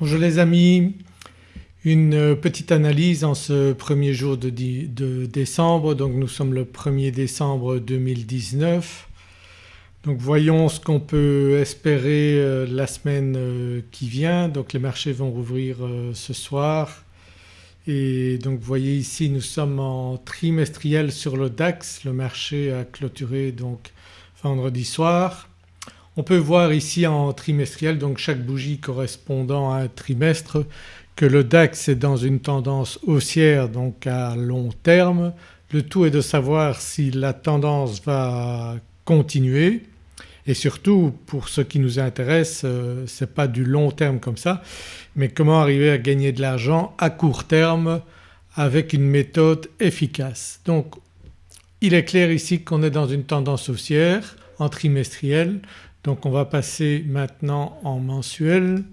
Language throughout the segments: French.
Bonjour les amis, une petite analyse en ce premier jour de, décembre. Donc nous sommes le 1er décembre 2019. Donc voyons ce qu'on peut espérer euh, la semaine euh, qui vient. Donc les marchés vont rouvrir euh, ce soir. Et donc vous voyez ici nous sommes en trimestriel sur le DAX, le marché a clôturé donc vendredi soir. On peut voir ici en trimestriel donc chaque bougie correspondant à un trimestre que le DAX est dans une tendance haussière donc à long terme. Le tout est de savoir si la tendance va continuer et surtout pour ce qui nous intéresse euh, ce n'est pas du long terme comme ça mais comment arriver à gagner de l'argent à court terme avec une méthode efficace. Donc il est clair ici qu'on est dans une tendance haussière en trimestriel donc on va passer maintenant en mensuel.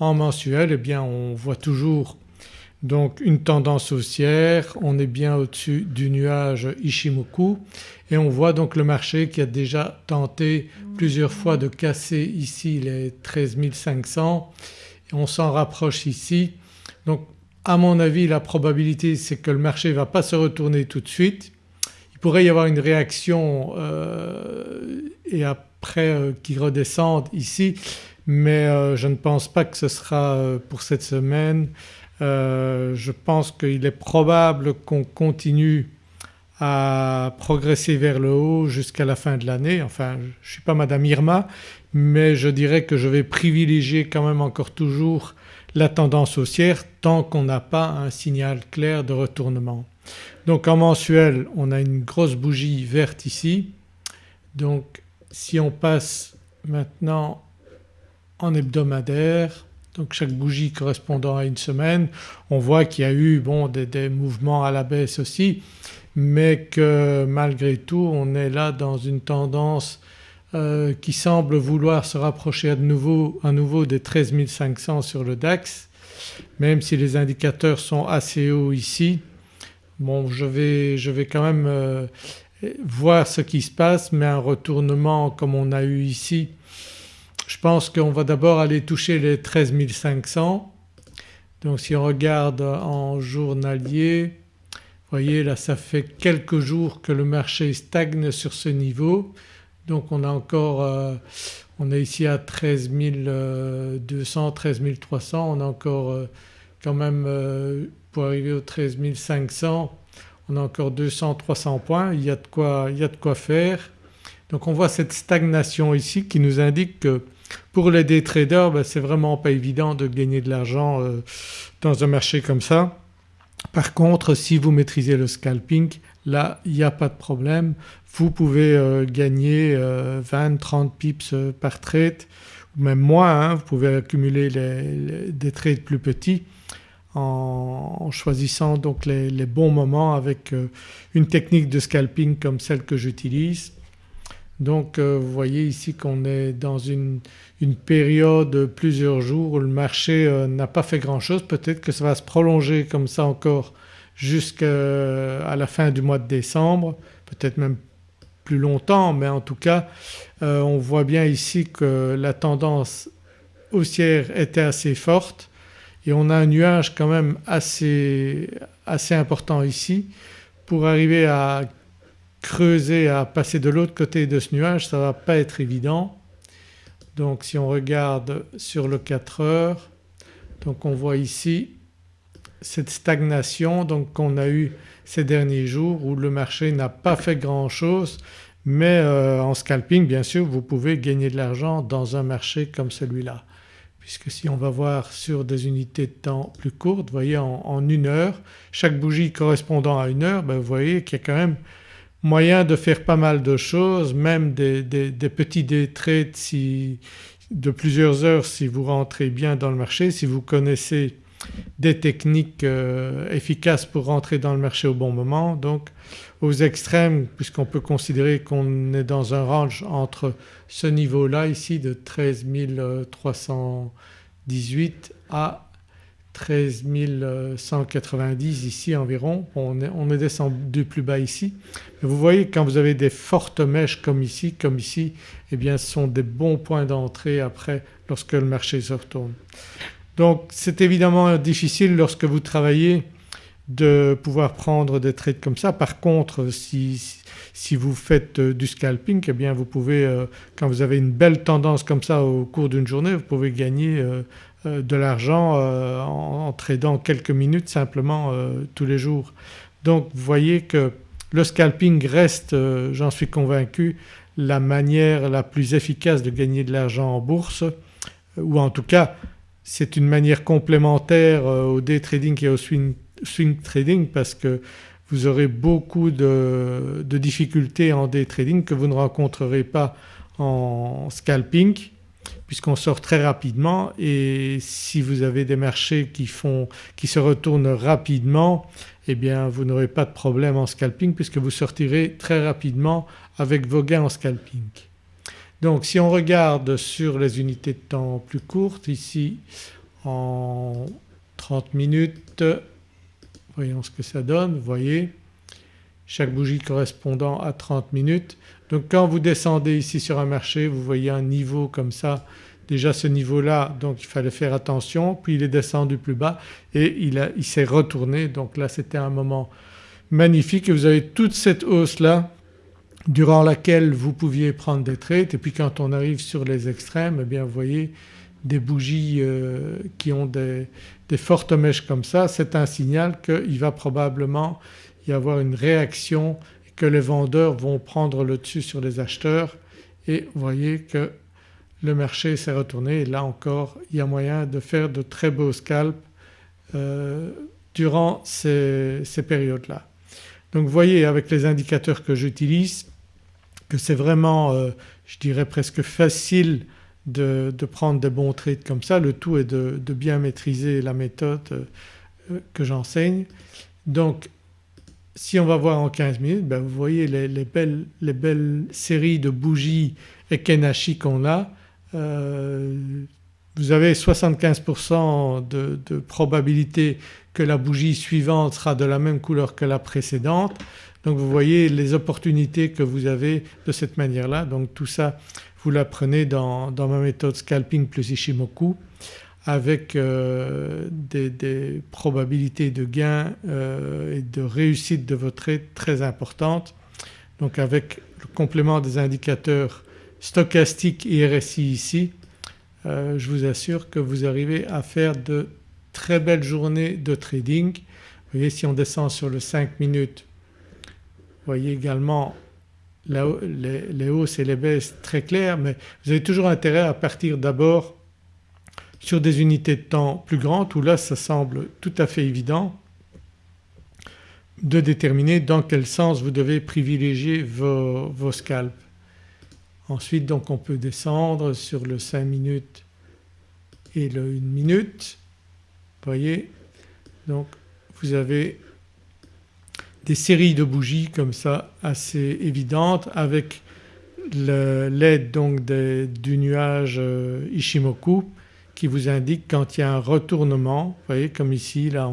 En mensuel eh bien on voit toujours donc une tendance haussière, on est bien au-dessus du nuage Ishimoku et on voit donc le marché qui a déjà tenté plusieurs fois de casser ici les 13 500 et on s'en rapproche ici. Donc à mon avis la probabilité c'est que le marché ne va pas se retourner tout de suite. Il pourrait y avoir une réaction euh, et euh, qu'il redescende ici mais euh, je ne pense pas que ce sera pour cette semaine. Euh, je pense qu'il est probable qu'on continue à progresser vers le haut jusqu'à la fin de l'année. Enfin je ne suis pas Madame Irma mais je dirais que je vais privilégier quand même encore toujours la tendance haussière tant qu'on n'a pas un signal clair de retournement. Donc en mensuel on a une grosse bougie verte ici donc si on passe maintenant en hebdomadaire donc chaque bougie correspondant à une semaine. On voit qu'il y a eu bon, des, mouvements à la baisse aussi mais que malgré tout on est là dans une tendance euh, qui semble vouloir se rapprocher à, nouveau, nouveau des 13 500 sur le DAX même si les indicateurs sont assez hauts ici. Bon je vais, je vais quand même euh, voir ce qui se passe mais un retournement comme on a eu ici je pense qu'on va d'abord aller toucher les 13 500. Donc si on regarde en journalier, vous voyez là ça fait quelques jours que le marché stagne sur ce niveau. Donc on a encore, euh, on est ici à 13 200, 13 300, on a encore euh, quand même euh, pour arriver aux 13 500 on a encore 200-300 points, il y, a de quoi, il y a de quoi faire. Donc on voit cette stagnation ici qui nous indique que pour les day traders ben, c'est vraiment pas évident de gagner de l'argent euh, dans un marché comme ça. Par contre si vous maîtrisez le scalping là il n'y a pas de problème. Vous pouvez euh, gagner 20-30 euh, pips par trade ou même moins, hein. vous pouvez accumuler des trades plus petits en, choisissant donc les, bons moments avec une technique de scalping comme celle que j'utilise. Donc euh, vous voyez ici qu'on est dans une, période de plusieurs jours où le marché euh, n'a pas fait grand chose. Peut-être que ça va se prolonger comme ça encore jusqu'à la fin du mois de décembre, peut-être même plus longtemps mais en tout cas euh, on voit bien ici que la tendance haussière était assez forte et on a un nuage quand même assez, assez important ici. Pour arriver à creuser à passer de l'autre côté de ce nuage ça ne va pas être évident. Donc si on regarde sur le 4 heures donc on voit ici cette stagnation donc qu'on a eu ces derniers jours où le marché n'a pas fait grand chose mais euh, en scalping bien sûr vous pouvez gagner de l'argent dans un marché comme celui-là puisque si on va voir sur des unités de temps plus courtes, vous voyez en, une heure, chaque bougie correspondant à une heure, ben vous voyez qu'il y a quand même moyen de faire pas mal de choses même des, petits day trades de plusieurs heures si vous rentrez bien dans le marché, si vous connaissez des techniques euh, efficaces pour rentrer dans le marché au bon moment. Donc aux extrêmes puisqu'on peut considérer qu'on est dans un range entre ce niveau-là ici de 13 318 à 13 190 ici environ, on est, on est, descendu plus bas ici. Mais vous voyez quand vous avez des fortes mèches comme ici, comme ici, eh bien ce sont des bons points d'entrée après lorsque le marché se retourne. Donc c'est évidemment difficile lorsque vous travaillez de pouvoir prendre des trades comme ça. Par contre si, si vous faites euh, du scalping eh bien vous pouvez euh, quand vous avez une belle tendance comme ça au cours d'une journée vous pouvez gagner euh, de l'argent en, tradant quelques minutes simplement tous les jours. Donc vous voyez que le scalping reste, j'en suis convaincu, la manière la plus efficace de gagner de l'argent en bourse ou en tout cas c'est une manière complémentaire au day trading et au swing swing trading parce que vous aurez beaucoup de, difficultés en day trading que vous ne rencontrerez pas en scalping puisqu'on sort très rapidement et si vous avez des marchés qui, font, qui se retournent rapidement eh bien vous n'aurez pas de problème en scalping puisque vous sortirez très rapidement avec vos gains en scalping. Donc si on regarde sur les unités de temps plus courtes ici en 30 minutes Voyons ce que ça donne, vous voyez. Chaque bougie correspondant à 30 minutes. Donc quand vous descendez ici sur un marché vous voyez un niveau comme ça. Déjà ce niveau-là donc il fallait faire attention. Puis il est descendu plus bas et il, s'est retourné. Donc là c'était un moment magnifique. Et vous avez toute cette hausse-là durant laquelle vous pouviez prendre des trades. Et puis quand on arrive sur les extrêmes eh bien vous voyez des bougies euh, qui ont des, fortes mèches comme ça c'est un signal qu'il va probablement y avoir une réaction et que les vendeurs vont prendre le dessus sur les acheteurs et vous voyez que le marché s'est retourné et là encore il y a moyen de faire de très beaux scalps euh, durant ces, périodes-là. Donc vous voyez avec les indicateurs que j'utilise que c'est vraiment euh, je dirais presque facile de, prendre des bons trades comme ça. Le tout est de, bien maîtriser la méthode euh, que j'enseigne. Donc si on va voir en 15 minutes ben vous voyez les, belles, les, belles, séries de bougies Ekenashi qu'on a. Euh, vous avez 75% de, de, probabilité que la bougie suivante sera de la même couleur que la précédente. Donc vous voyez les opportunités que vous avez de cette manière-là. Donc tout ça vous l'apprenez dans, dans, ma méthode Scalping plus Ishimoku avec euh, des, probabilités de gain euh, et de réussite de votre trade très importantes. Donc avec le complément des indicateurs stochastiques et RSI ici euh, je vous assure que vous arrivez à faire de très belles journées de trading. Vous voyez si on descend sur le 5 minutes vous voyez également les, hausses et les baisses très claires mais vous avez toujours intérêt à partir d'abord sur des unités de temps plus grandes où là ça semble tout à fait évident de déterminer dans quel sens vous devez privilégier vos, vos scalps. Ensuite donc on peut descendre sur le 5 minutes et le 1 minute. Vous voyez donc vous avez des séries de bougies comme ça assez évidentes avec l'aide donc du nuage euh, Ishimoku qui vous indique quand il y a un retournement, vous voyez comme ici là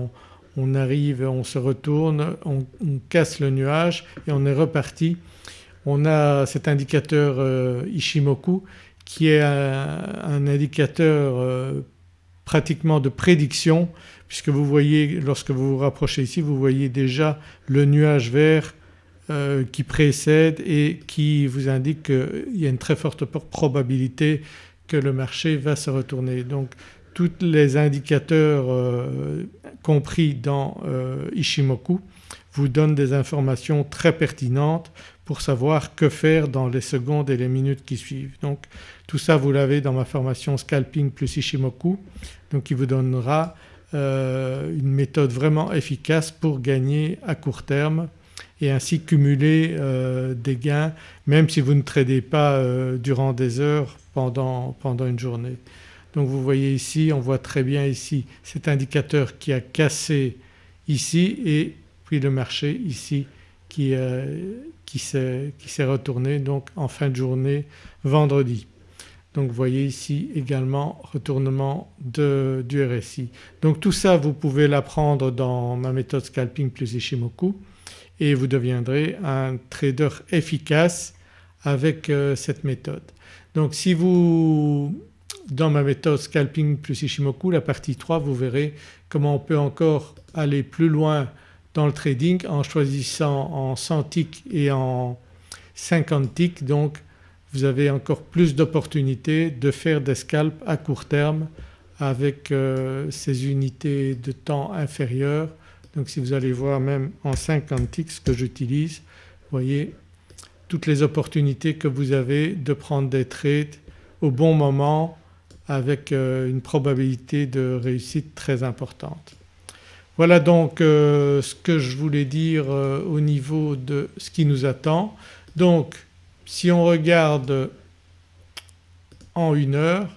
on, arrive, on se retourne, on, casse le nuage et on est reparti. On a cet indicateur euh, Ishimoku qui est un, indicateur euh, pratiquement de prédiction puisque vous voyez lorsque vous vous rapprochez ici vous voyez déjà le nuage vert euh, qui précède et qui vous indique qu'il y a une très forte probabilité que le marché va se retourner. Donc tous les indicateurs euh, compris dans euh, Ishimoku vous donnent des informations très pertinentes pour savoir que faire dans les secondes et les minutes qui suivent. Donc tout ça vous l'avez dans ma formation Scalping plus Ishimoku donc qui vous donnera euh, une méthode vraiment efficace pour gagner à court terme et ainsi cumuler euh, des gains même si vous ne tradez pas euh, durant des heures pendant, une journée. Donc vous voyez ici, on voit très bien ici cet indicateur qui a cassé ici et puis le marché ici qui, qui s'est retourné donc en fin de journée vendredi. Donc vous voyez ici également retournement du RSI. Donc tout ça vous pouvez l'apprendre dans ma méthode Scalping plus Ishimoku et vous deviendrez un trader efficace avec euh, cette méthode. Donc si vous, dans ma méthode scalping plus Ishimoku la partie 3 vous verrez comment on peut encore aller plus loin dans le trading en choisissant en 100 ticks et en 50 ticks donc vous avez encore plus d'opportunités de faire des scalps à court terme avec euh, ces unités de temps inférieures. Donc si vous allez voir même en 50 ticks ce que j'utilise vous voyez toutes les opportunités que vous avez de prendre des trades au bon moment avec euh, une probabilité de réussite très importante. Voilà donc euh, ce que je voulais dire au niveau de ce qui nous attend. Donc si on regarde en une heure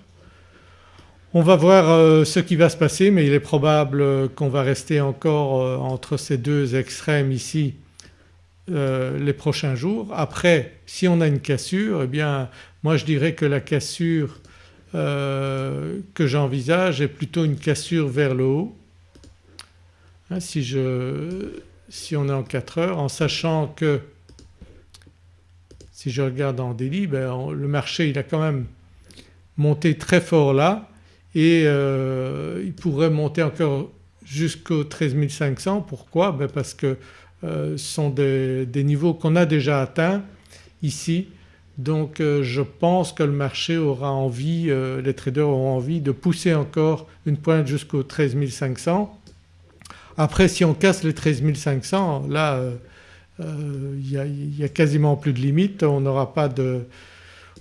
on va voir euh, ce qui va se passer mais il est probable qu'on va rester encore euh, entre ces deux extrêmes ici euh, les prochains jours. Après si on a une cassure eh bien moi je dirais que la cassure que j'envisage est plutôt une cassure vers le haut. Hein, si, on est en 4 heures en sachant que si je regarde en délit ben le marché il a quand même monté très fort là et euh, il pourrait monter encore jusqu'au 13 500. Pourquoi? Ben Parce que euh, ce sont des, niveaux qu'on a déjà atteints ici donc euh, je pense que le marché aura envie, les traders auront envie de pousser encore une pointe jusqu'au 13 500. Après si on casse les 13 500 là il n'y a, quasiment plus de limite, on n'aura pas de,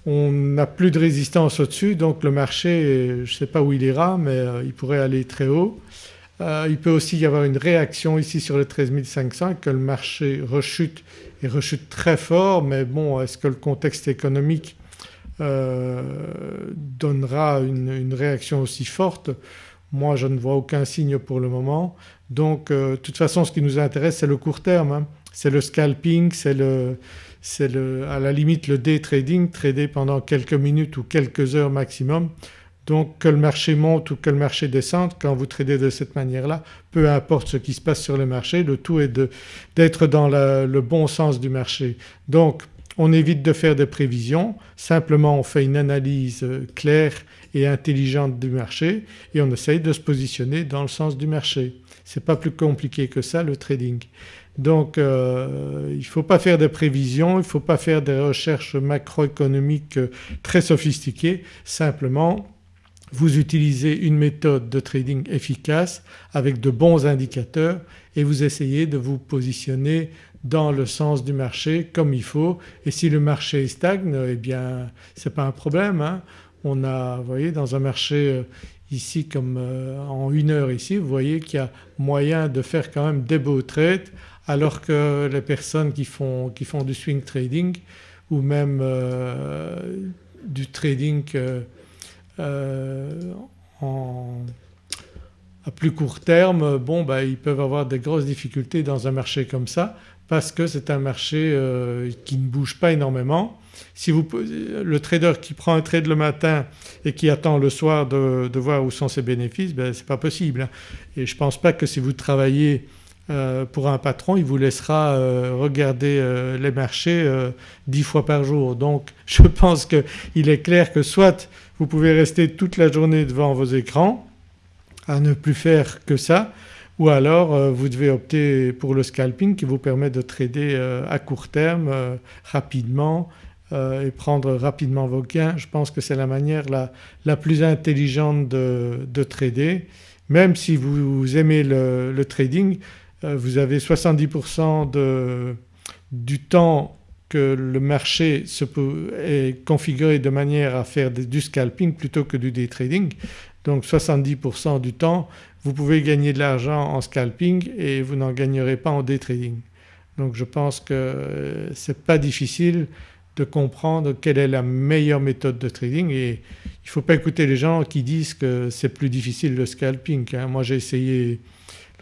on n'a plus de résistance au-dessus donc le marché je ne sais pas où il ira mais euh, il pourrait aller très haut. Euh, il peut aussi y avoir une réaction ici sur le 13 500 et que le marché rechute et rechute très fort mais bon est-ce que le contexte économique euh, donnera une, réaction aussi forte? Moi je ne vois aucun signe pour le moment. Donc de toute façon ce qui nous intéresse c'est le court terme, hein. C'est le scalping, c'est le, c'est à la limite le day trading, trader pendant quelques minutes ou quelques heures maximum. Donc que le marché monte ou que le marché descende, quand vous tradez de cette manière-là, peu importe ce qui se passe sur le marché, le tout est d'être dans le bon sens du marché. Donc on évite de faire des prévisions, simplement on fait une analyse euh, claire et intelligente du marché et on essaye de se positionner dans le sens du marché. Ce n'est pas plus compliqué que ça le trading. Donc euh, il ne faut pas faire des prévisions, il ne faut pas faire des recherches macroéconomiques euh, très sophistiquées, simplement vous utilisez une méthode de trading efficace avec de bons indicateurs et vous essayez de vous positionner dans le sens du marché comme il faut et si le marché stagne eh bien ce n'est pas un problème. Hein. On a vous voyez dans un marché euh, ici comme en une heure ici vous voyez qu'il y a moyen de faire quand même des beaux trades alors que les personnes qui font, qui font du swing trading ou même euh, du trading euh, euh, à plus court terme bon ben, ils peuvent avoir des grosses difficultés dans un marché comme ça parce que c'est un marché qui ne bouge pas énormément. Si vous, le trader qui prend un trade le matin et qui attend le soir de, voir où sont ses bénéfices, ben, c'est pas possible. Hein. Et je ne pense pas que si vous travaillez euh, pour un patron il vous laissera euh, regarder euh, les marchés dix fois par jour. Donc je pense qu'il est clair que soit vous pouvez rester toute la journée devant vos écrans à ne plus faire que ça ou alors vous devez opter pour le scalping qui vous permet de trader à court terme rapidement et prendre rapidement vos gains. Je pense que c'est la manière la, plus intelligente de, trader. Même si vous aimez le trading vous avez 70% de, du temps que le marché est configuré de manière à faire du scalping plutôt que du day trading. Donc 70% du temps vous pouvez gagner de l'argent en scalping et vous n'en gagnerez pas en day trading. Donc je pense que euh, ce n'est pas difficile de comprendre quelle est la meilleure méthode de trading et il ne faut pas écouter les gens qui disent que c'est plus difficile le scalping. Hein. Moi j'ai essayé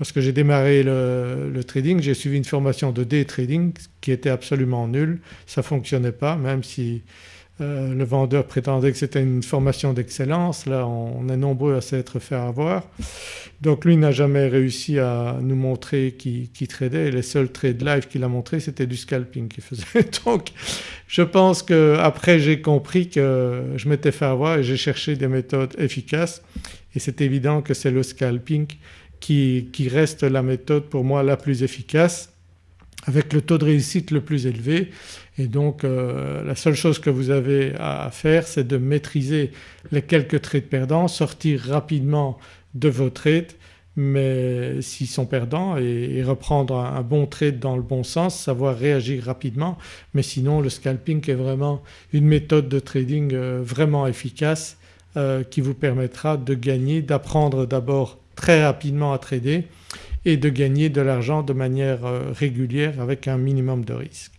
Lorsque j'ai démarré le, trading j'ai suivi une formation de day trading qui était absolument nulle, ça ne fonctionnait pas même si euh, le vendeur prétendait que c'était une formation d'excellence, là on est nombreux à s'être fait avoir. Donc lui n'a jamais réussi à nous montrer qui, tradait les seuls trades live qu'il a montré c'était du scalping qu'il faisait. Donc je pense qu'après j'ai compris que je m'étais fait avoir et j'ai cherché des méthodes efficaces et c'est évident que c'est le scalping qui, reste la méthode pour moi la plus efficace avec le taux de réussite le plus élevé. Et donc euh, la seule chose que vous avez à faire c'est de maîtriser les quelques trades perdants, sortir rapidement de vos trades mais s'ils sont perdants et, reprendre un, bon trade dans le bon sens, savoir réagir rapidement. Mais sinon le scalping est vraiment une méthode de trading euh, vraiment efficace euh, qui vous permettra de gagner, d'apprendre d'abord très rapidement à trader et de gagner de l'argent de manière euh, régulière avec un minimum de risque.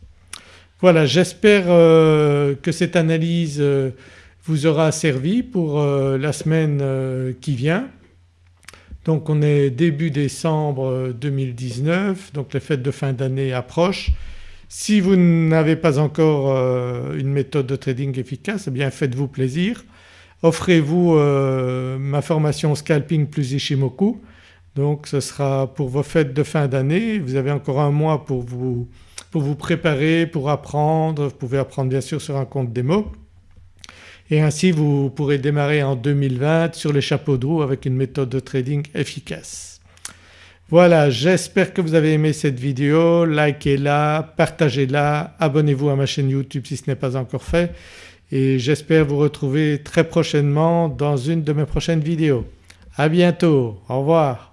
Voilà j'espère euh, que cette analyse euh, vous aura servi pour la semaine qui vient. Donc on est début décembre 2019 donc les fêtes de fin d'année approchent. Si vous n'avez pas encore une méthode de trading efficace eh bien faites-vous plaisir. Offrez-vous ma formation Scalping plus Ishimoku. Donc ce sera pour vos fêtes de fin d'année, vous avez encore un mois pour vous, pour vous préparer, pour apprendre, vous pouvez apprendre bien sûr sur un compte démo. Et ainsi vous pourrez démarrer en 2020 sur les chapeaux de roue avec une méthode de trading efficace. Voilà j'espère que vous avez aimé cette vidéo, likez-la, partagez-la, abonnez-vous à ma chaîne YouTube si ce n'est pas encore fait et j'espère vous retrouver très prochainement dans une de mes prochaines vidéos. À bientôt, au revoir.